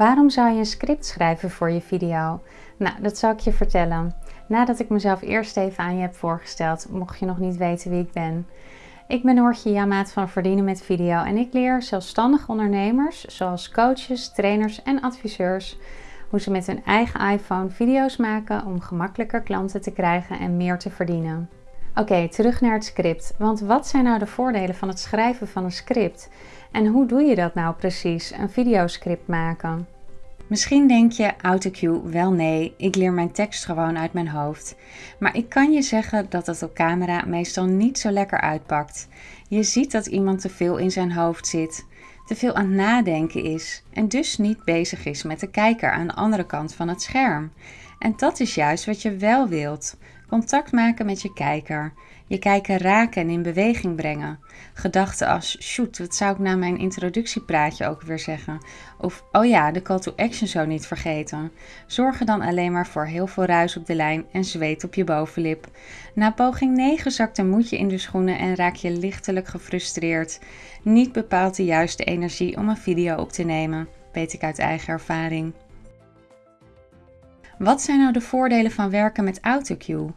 Waarom zou je een script schrijven voor je video? Nou, dat zal ik je vertellen. Nadat ik mezelf eerst even aan je heb voorgesteld, mocht je nog niet weten wie ik ben. Ik ben Noortje Jamaat van Verdienen met Video en ik leer zelfstandige ondernemers, zoals coaches, trainers en adviseurs, hoe ze met hun eigen iPhone video's maken om gemakkelijker klanten te krijgen en meer te verdienen. Oké, terug naar het script. Want wat zijn nou de voordelen van het schrijven van een script? En hoe doe je dat nou precies, een videoscript maken? Misschien denk je, autocue, wel nee, ik leer mijn tekst gewoon uit mijn hoofd. Maar ik kan je zeggen dat het op camera meestal niet zo lekker uitpakt. Je ziet dat iemand te veel in zijn hoofd zit, te veel aan het nadenken is en dus niet bezig is met de kijker aan de andere kant van het scherm. En dat is juist wat je wel wilt. Contact maken met je kijker. Je kijker raken en in beweging brengen. Gedachten als, shoot, wat zou ik na mijn introductiepraatje ook weer zeggen? Of, oh ja, de call to action zo niet vergeten. Zorgen dan alleen maar voor heel veel ruis op de lijn en zweet op je bovenlip. Na poging 9 zakt een moedje in de schoenen en raak je lichtelijk gefrustreerd. Niet bepaalt de juiste energie om een video op te nemen, weet ik uit eigen ervaring. Wat zijn nou de voordelen van werken met AutoCue?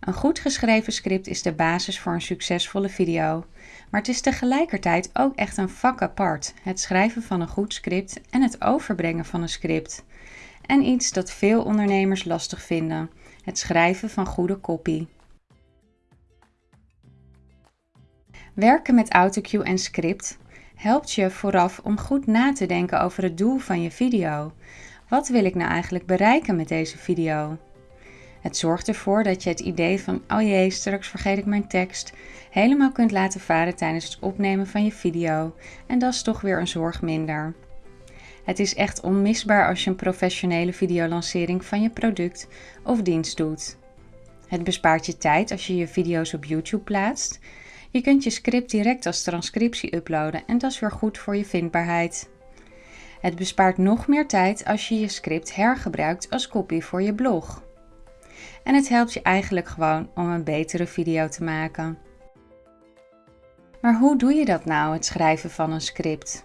Een goed geschreven script is de basis voor een succesvolle video. Maar het is tegelijkertijd ook echt een vak apart: het schrijven van een goed script en het overbrengen van een script. En iets dat veel ondernemers lastig vinden: het schrijven van goede copy. Werken met AutoCue en script helpt je vooraf om goed na te denken over het doel van je video. Wat wil ik nou eigenlijk bereiken met deze video? Het zorgt ervoor dat je het idee van, oh jee, straks vergeet ik mijn tekst, helemaal kunt laten varen tijdens het opnemen van je video. En dat is toch weer een zorg minder. Het is echt onmisbaar als je een professionele videolancering van je product of dienst doet. Het bespaart je tijd als je je video's op YouTube plaatst. Je kunt je script direct als transcriptie uploaden en dat is weer goed voor je vindbaarheid. Het bespaart nog meer tijd als je je script hergebruikt als copy voor je blog. En het helpt je eigenlijk gewoon om een betere video te maken. Maar hoe doe je dat nou, het schrijven van een script?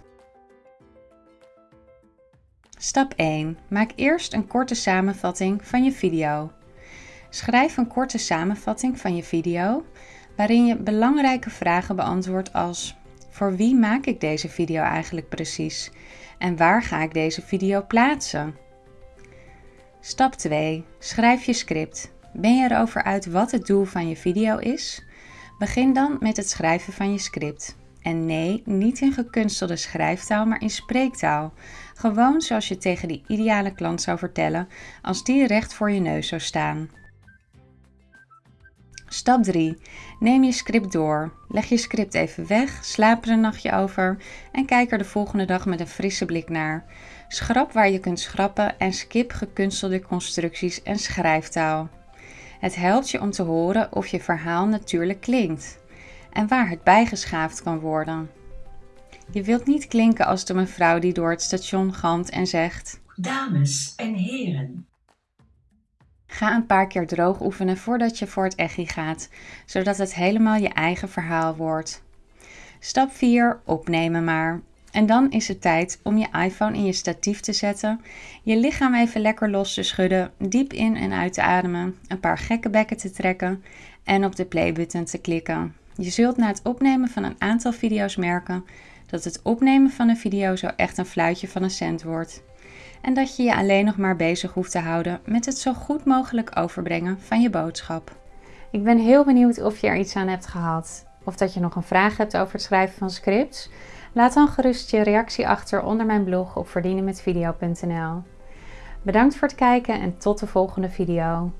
Stap 1. Maak eerst een korte samenvatting van je video. Schrijf een korte samenvatting van je video waarin je belangrijke vragen beantwoordt als voor wie maak ik deze video eigenlijk precies? En waar ga ik deze video plaatsen? Stap 2. Schrijf je script. Ben je erover uit wat het doel van je video is? Begin dan met het schrijven van je script. En nee, niet in gekunstelde schrijftaal, maar in spreektaal. Gewoon zoals je tegen die ideale klant zou vertellen als die recht voor je neus zou staan. Stap 3. Neem je script door. Leg je script even weg, slaap er een nachtje over en kijk er de volgende dag met een frisse blik naar. Schrap waar je kunt schrappen en skip gekunstelde constructies en schrijftaal. Het helpt je om te horen of je verhaal natuurlijk klinkt en waar het bijgeschaafd kan worden. Je wilt niet klinken als de mevrouw die door het station galmt en zegt: Dames en heren, Ga een paar keer droog oefenen voordat je voor het echi gaat, zodat het helemaal je eigen verhaal wordt. Stap 4. Opnemen maar. En dan is het tijd om je iPhone in je statief te zetten, je lichaam even lekker los te schudden, diep in en uit te ademen, een paar gekke bekken te trekken en op de playbutton te klikken. Je zult na het opnemen van een aantal video's merken dat het opnemen van een video zo echt een fluitje van een cent wordt en dat je je alleen nog maar bezig hoeft te houden met het zo goed mogelijk overbrengen van je boodschap. Ik ben heel benieuwd of je er iets aan hebt gehad of dat je nog een vraag hebt over het schrijven van scripts. Laat dan gerust je reactie achter onder mijn blog op verdienenmetvideo.nl. Bedankt voor het kijken en tot de volgende video.